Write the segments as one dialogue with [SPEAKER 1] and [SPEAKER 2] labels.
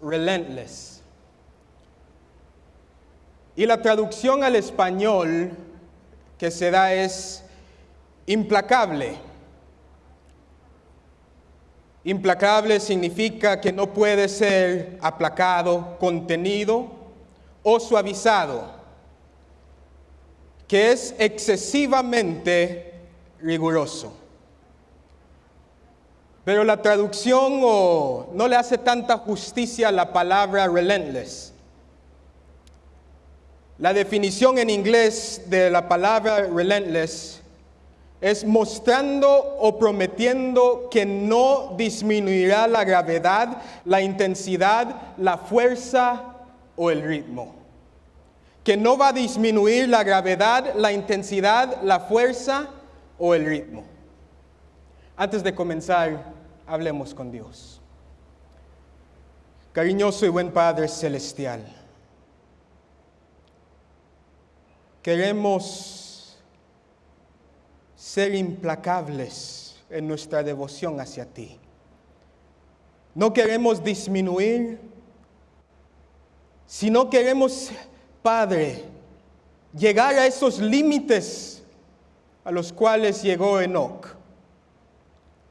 [SPEAKER 1] relentless. Y la traducción al español que se da es implacable. Implacable significa que no puede ser aplacado, contenido o suavizado, que es excesivamente riguroso. Pero la traducción no le hace tanta justicia a la palabra relentless. La definición en inglés de la palabra relentless es mostrando o prometiendo que no disminuirá la gravedad, la intensidad, la fuerza o el ritmo. Que no va a disminuir la gravedad, la intensidad, la fuerza o el ritmo. Antes de comenzar, hablemos con Dios. Cariñoso y buen Padre Celestial, queremos ser implacables en nuestra devoción hacia ti. No queremos disminuir, sino queremos, Padre, llegar a esos límites a los cuales llegó Enoch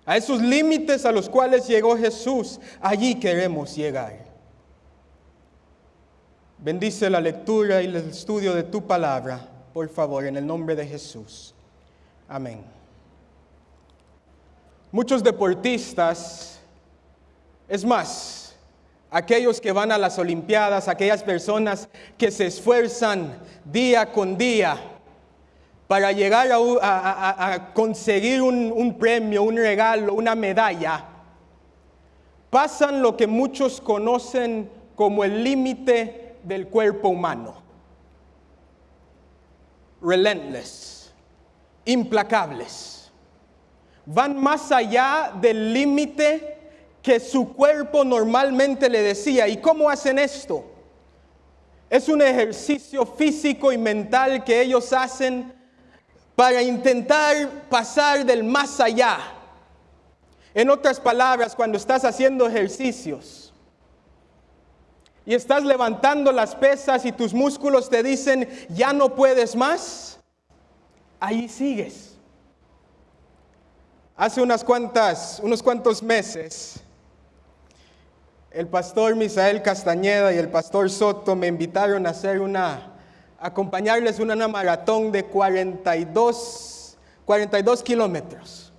[SPEAKER 1] a esos límites a los cuales llegó Jesús, allí queremos llegar. Bendice la lectura y el estudio de tu palabra, por favor, en el nombre de Jesús. Amén. Muchos deportistas, es más, aquellos que van a las Olimpiadas, aquellas personas que se esfuerzan día con día, para llegar a, conseguir un, premio, un regalo, una medalla, pasan lo que muchos conocen como el límite del cuerpo humano. Relentless, implacables. Van más allá del límite que su cuerpo normalmente le decía. ¿Y cómo hacen esto? Es un ejercicio físico y mental que ellos hacen para intentar pasar del más allá. En otras palabras, cuando estás haciendo ejercicios y estás levantando las pesas y tus músculos te dicen, ya no puedes más, ahí sigues. Hace unas cuantas, unos cuantos meses, el pastor Misael Castañeda y el pastor Soto me invitaron a hacer una acompañarles en una maratón de 42, 42 kilómetros.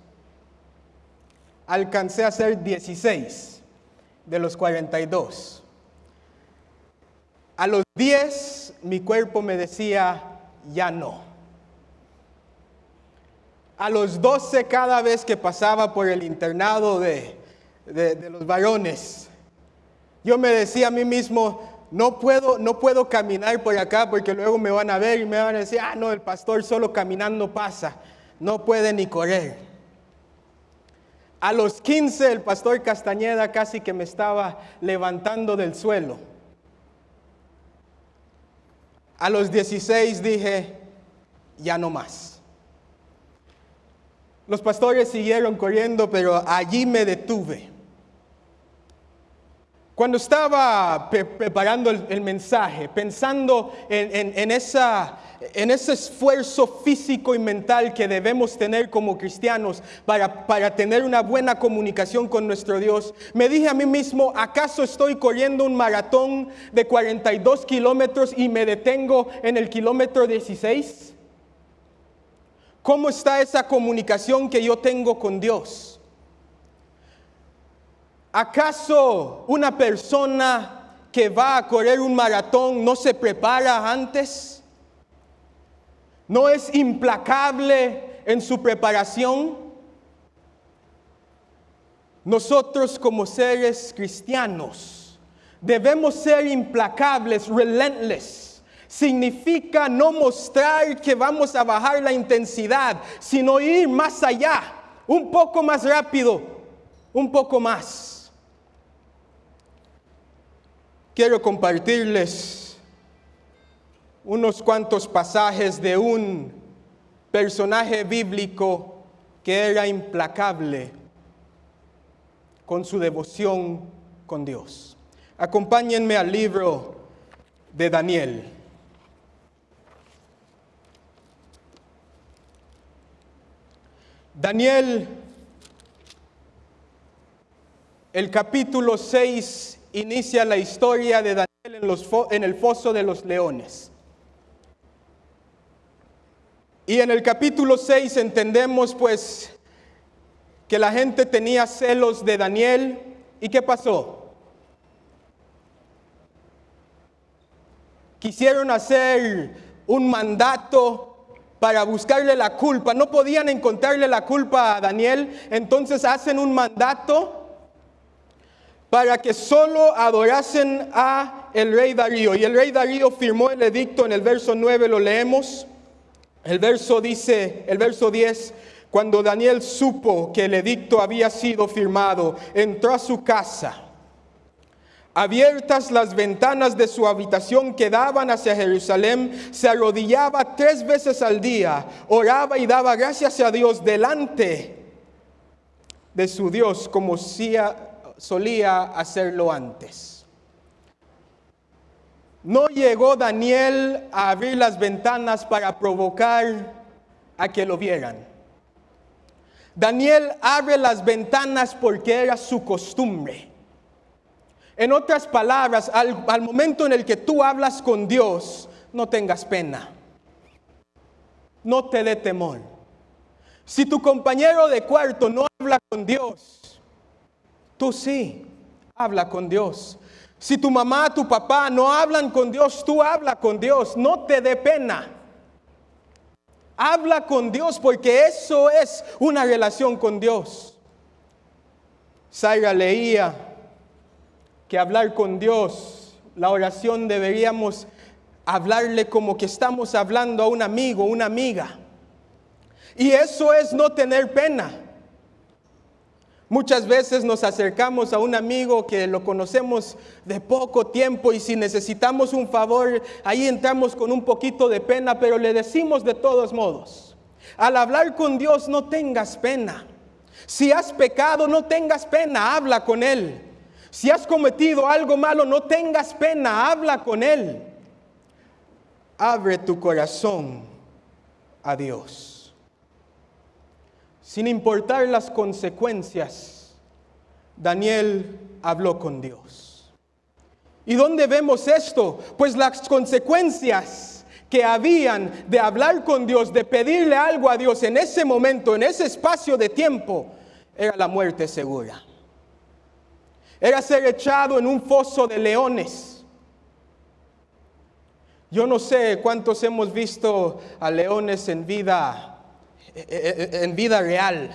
[SPEAKER 1] Alcancé a hacer 16 de los 42. A los 10 mi cuerpo me decía, ya no. A los 12 cada vez que pasaba por el internado de, de los varones, yo me decía a mí mismo, no puedo, no puedo caminar por acá porque luego me van a ver y me van a decir, ah, no, el pastor solo caminando pasa, no puede ni correr. A los 15 el pastor Castañeda casi que me estaba levantando del suelo. A los 16 dije, ya no más. Los pastores siguieron corriendo, pero allí me detuve. Cuando estaba preparando el, mensaje, pensando en, esa, en, ese esfuerzo físico y mental que debemos tener como cristianos para, para tener una buena comunicación con nuestro Dios, me dije a mí mismo, ¿acaso estoy corriendo un maratón de 42 kilómetros y me detengo en el kilómetro 16? ¿Cómo está esa comunicación que yo tengo con Dios? ¿Acaso una persona que va a correr un maratón no se prepara antes? ¿No es implacable en su preparación? Nosotros como seres cristianos debemos ser implacables, relentless. Significa no mostrar que vamos a bajar la intensidad, sino ir más allá, un poco más rápido, un poco más quiero compartirles unos cuantos pasajes de un personaje bíblico que era implacable con su devoción con Dios. Acompáñenme al libro de Daniel. Daniel, el capítulo 6 inicia la historia de Daniel en, el foso de los leones. Y en el capítulo 6 entendemos pues que la gente tenía celos de Daniel. ¿Y qué pasó? Quisieron hacer un mandato para buscarle la culpa. No podían encontrarle la culpa a Daniel, entonces hacen un mandato para que solo adorasen a el rey Darío. Y el rey Darío firmó el edicto en el verso 9, lo leemos. El verso dice, el verso 10, cuando Daniel supo que el edicto había sido firmado, entró a su casa Abiertas las ventanas de su habitación que daban hacia Jerusalén, se arrodillaba tres veces al día, oraba y daba gracias a Dios delante de su Dios como solía hacerlo antes. No llegó Daniel a abrir las ventanas para provocar a que lo vieran. Daniel abre las ventanas porque era su costumbre. En otras palabras, al, momento en el que tú hablas con Dios, no tengas pena. No te dé temor. Si tu compañero de cuarto no habla con Dios, tú sí, habla con Dios. Si tu mamá, tu papá no hablan con Dios, tú habla con Dios. No te dé pena. Habla con Dios porque eso es una relación con Dios. Zaira leía que hablar con Dios, la oración deberíamos hablarle como que estamos hablando a un amigo, una amiga. Y eso es no tener pena. Muchas veces nos acercamos a un amigo que lo conocemos de poco tiempo y si necesitamos un favor, ahí entramos con un poquito de pena, pero le decimos de todos modos, al hablar con Dios no tengas pena. Si has pecado, no tengas pena, habla con Él. Si has cometido algo malo, no tengas pena, habla con Él. Abre tu corazón a Dios. Sin importar las consecuencias, Daniel habló con Dios. ¿Y dónde vemos esto? Pues las consecuencias que habían de hablar con Dios, de pedirle algo a Dios en ese momento, en ese espacio de tiempo, era la muerte segura era ser echado en un foso de leones. Yo no sé cuántos hemos visto a leones en vida, en vida real.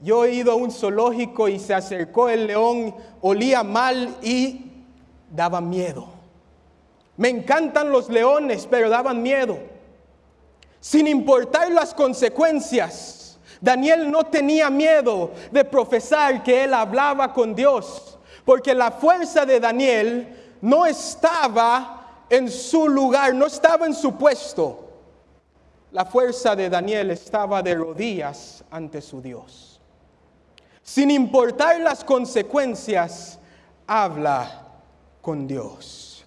[SPEAKER 1] Yo he ido a un zoológico y se acercó el león, olía mal y daba miedo. Me encantan los leones, pero daban miedo. Sin importar las consecuencias, Daniel no tenía miedo de profesar que él hablaba con Dios, porque la fuerza de Daniel no estaba en su lugar, no estaba en su puesto. La fuerza de Daniel estaba de rodillas ante su Dios. Sin importar las consecuencias, habla con Dios.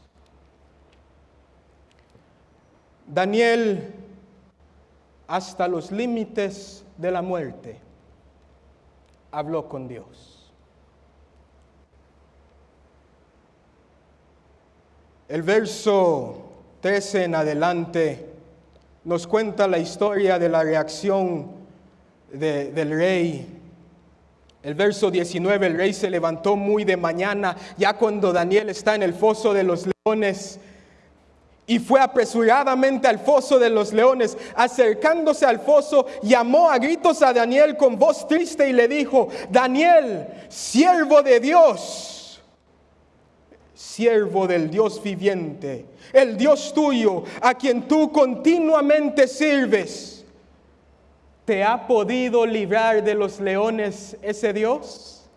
[SPEAKER 1] Daniel, hasta los límites de la muerte, habló con Dios. El verso 13 en adelante nos cuenta la historia de la reacción del rey. El verso 19, el rey se levantó muy de mañana, ya cuando Daniel está en el foso de los leones, y fue apresuradamente al foso de los leones. Acercándose al foso, llamó a gritos a Daniel con voz triste y le dijo, Daniel, siervo de Dios, siervo del Dios viviente, el Dios tuyo, a quien tú continuamente sirves, ¿te ha podido librar de los leones ese Dios?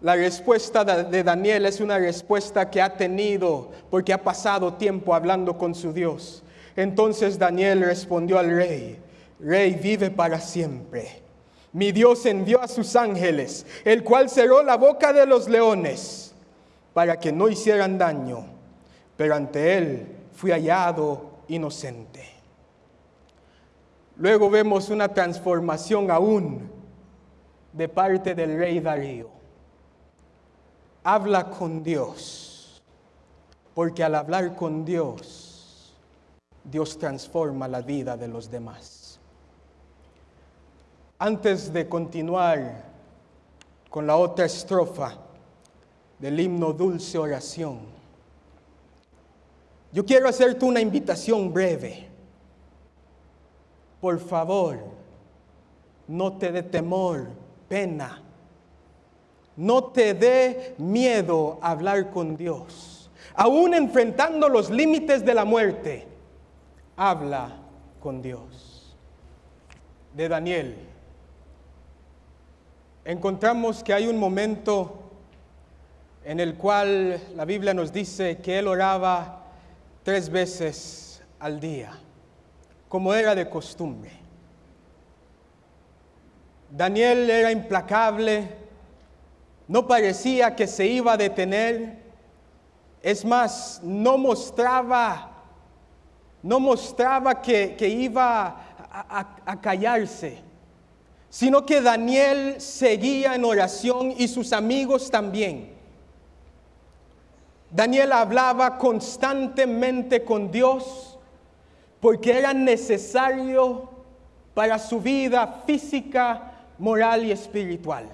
[SPEAKER 1] La respuesta de Daniel es una respuesta que ha tenido porque ha pasado tiempo hablando con su Dios. Entonces Daniel respondió al rey, Rey vive para siempre. Mi Dios envió a sus ángeles, el cual cerró la boca de los leones para que no hicieran daño, pero ante él fui hallado inocente. Luego vemos una transformación aún de parte del rey Darío. Habla con Dios, porque al hablar con Dios, Dios transforma la vida de los demás. Antes de continuar con la otra estrofa del himno Dulce Oración, yo quiero hacerte una invitación breve. Por favor, no te dé temor, pena. No te dé miedo hablar con Dios. Aún enfrentando los límites de la muerte, habla con Dios. De Daniel encontramos que hay un momento en el cual la Biblia nos dice que él oraba tres veces al día, como era de costumbre. Daniel era implacable, no parecía que se iba a detener, es más, no mostraba, no mostraba que, iba a, a callarse sino que Daniel seguía en oración y sus amigos también. Daniel hablaba constantemente con Dios porque era necesario para su vida física, moral y espiritual.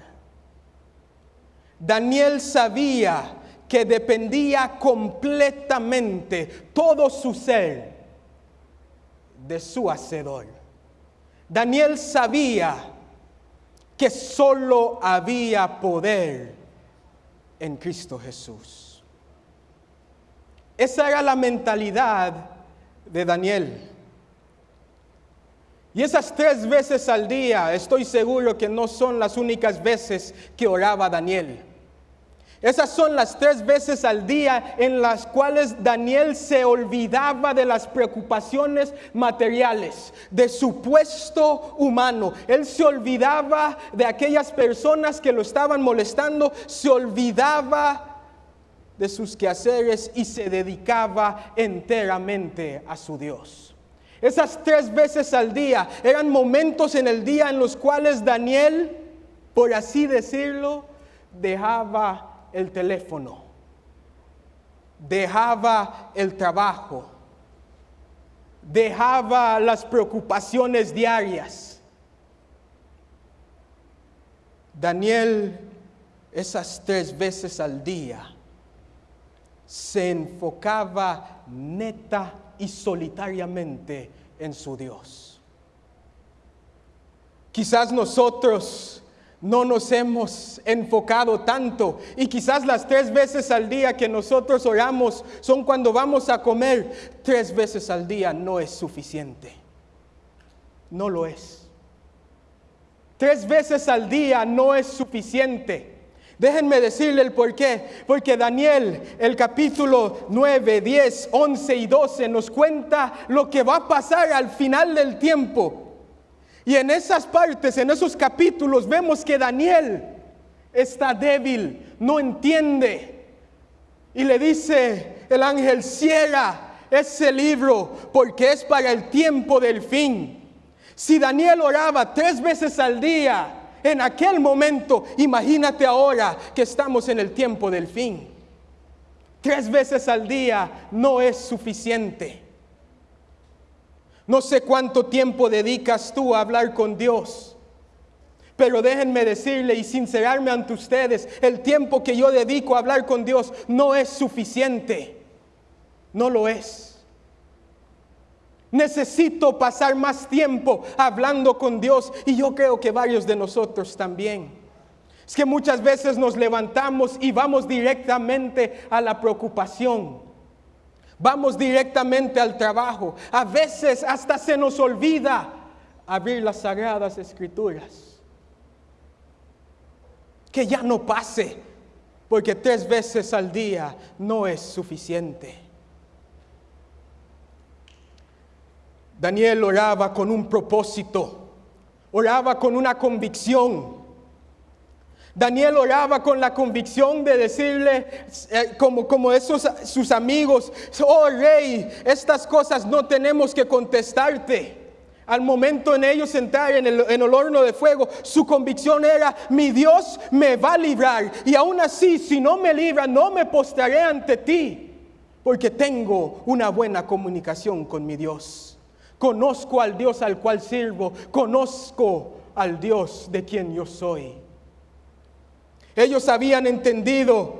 [SPEAKER 1] Daniel sabía que dependía completamente todo su ser de su Hacedor. Daniel sabía que solo había poder en Cristo Jesús. Esa era la mentalidad de Daniel. Y esas tres veces al día, estoy seguro que no son las únicas veces que oraba Daniel. Esas son las tres veces al día en las cuales Daniel se olvidaba de las preocupaciones materiales, de su puesto humano. Él se olvidaba de aquellas personas que lo estaban molestando, se olvidaba de sus quehaceres y se dedicaba enteramente a su Dios. Esas tres veces al día eran momentos en el día en los cuales Daniel, por así decirlo, dejaba el teléfono, dejaba el trabajo, dejaba las preocupaciones diarias. Daniel esas tres veces al día se enfocaba neta y solitariamente en su Dios. Quizás nosotros no nos hemos enfocado tanto. Y quizás las tres veces al día que nosotros oramos son cuando vamos a comer. Tres veces al día no es suficiente. No lo es. Tres veces al día no es suficiente. Déjenme decirle el por qué. Porque Daniel, el capítulo 9, 10, 11 y 12 nos cuenta lo que va a pasar al final del tiempo. Y en esas partes, en esos capítulos, vemos que Daniel está débil, no entiende. Y le dice el ángel, cierra ese libro porque es para el tiempo del fin. Si Daniel oraba tres veces al día en aquel momento, imagínate ahora que estamos en el tiempo del fin. Tres veces al día no es suficiente. No sé cuánto tiempo dedicas tú a hablar con Dios. Pero déjenme decirle y sincerarme ante ustedes, el tiempo que yo dedico a hablar con Dios no es suficiente. No lo es. Necesito pasar más tiempo hablando con Dios y yo creo que varios de nosotros también. Es que muchas veces nos levantamos y vamos directamente a la preocupación. Vamos directamente al trabajo. A veces hasta se nos olvida abrir las sagradas escrituras. Que ya no pase, porque tres veces al día no es suficiente. Daniel oraba con un propósito, oraba con una convicción. Daniel oraba con la convicción de decirle, eh, como, como esos sus amigos, oh rey, estas cosas no tenemos que contestarte. Al momento en ellos entrar en el, en el horno de fuego, su convicción era, mi Dios me va a librar. Y aún así, si no me libra, no me postraré ante ti, porque tengo una buena comunicación con mi Dios. Conozco al Dios al cual sirvo, conozco al Dios de quien yo soy. Ellos habían entendido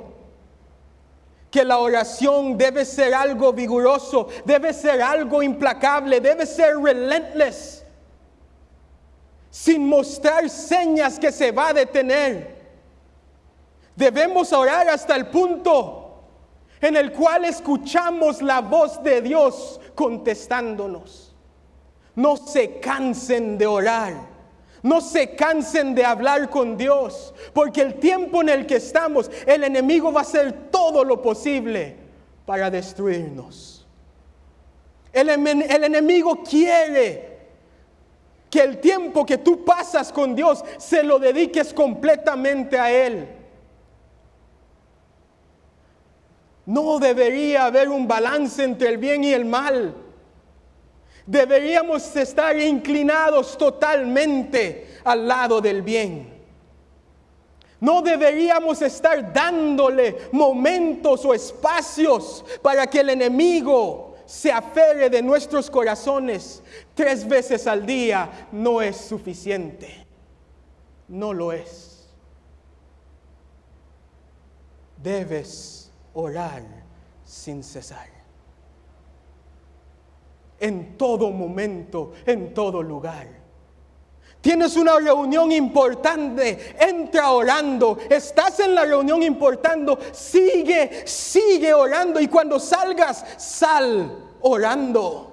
[SPEAKER 1] que la oración debe ser algo vigoroso, debe ser algo implacable, debe ser relentless, sin mostrar señas que se va a detener. Debemos orar hasta el punto en el cual escuchamos la voz de Dios contestándonos. No se cansen de orar. No se cansen de hablar con Dios, porque el tiempo en el que estamos, el enemigo va a hacer todo lo posible para destruirnos. El, el, enemigo quiere que el tiempo que tú pasas con Dios se lo dediques completamente a Él. No debería haber un balance entre el bien y el mal. Deberíamos estar inclinados totalmente al lado del bien. No deberíamos estar dándole momentos o espacios para que el enemigo se aferre de nuestros corazones. Tres veces al día no es suficiente. No lo es. Debes orar sin cesar en todo momento, en todo lugar. Tienes una reunión importante, entra orando. Estás en la reunión importante, sigue, sigue orando. Y cuando salgas, sal orando.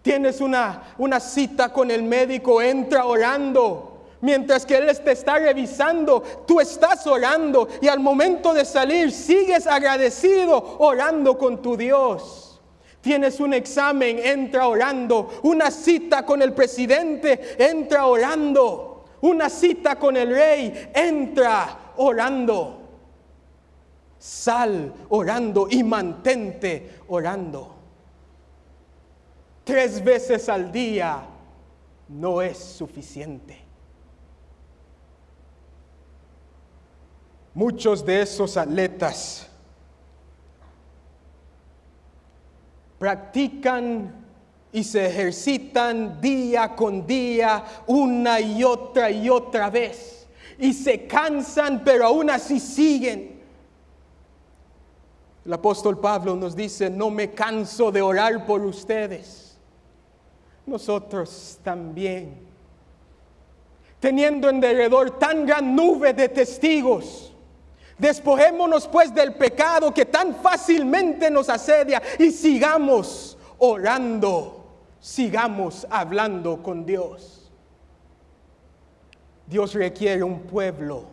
[SPEAKER 1] Tienes una, una cita con el médico, entra orando. Mientras que Él te está revisando, tú estás orando. Y al momento de salir, sigues agradecido orando con tu Dios. Tienes un examen, entra orando. Una cita con el presidente, entra orando. Una cita con el rey, entra orando. Sal orando y mantente orando. Tres veces al día no es suficiente. Muchos de esos atletas practican y se ejercitan día con día, una y otra y otra vez. Y se cansan, pero aún así siguen. El apóstol Pablo nos dice, no me canso de orar por ustedes. Nosotros también. Teniendo en derredor tan gran nube de testigos Despojémonos pues del pecado que tan fácilmente nos asedia y sigamos orando, sigamos hablando con Dios. Dios requiere un pueblo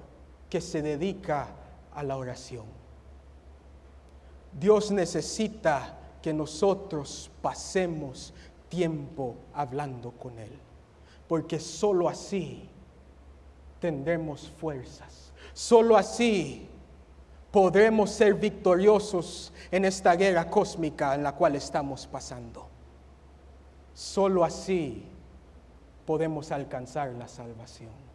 [SPEAKER 1] que se dedica a la oración. Dios necesita que nosotros pasemos tiempo hablando con Él, porque sólo así tendremos fuerzas, sólo así podremos ser victoriosos en esta guerra cósmica en la cual estamos pasando. Solo así podemos alcanzar la salvación.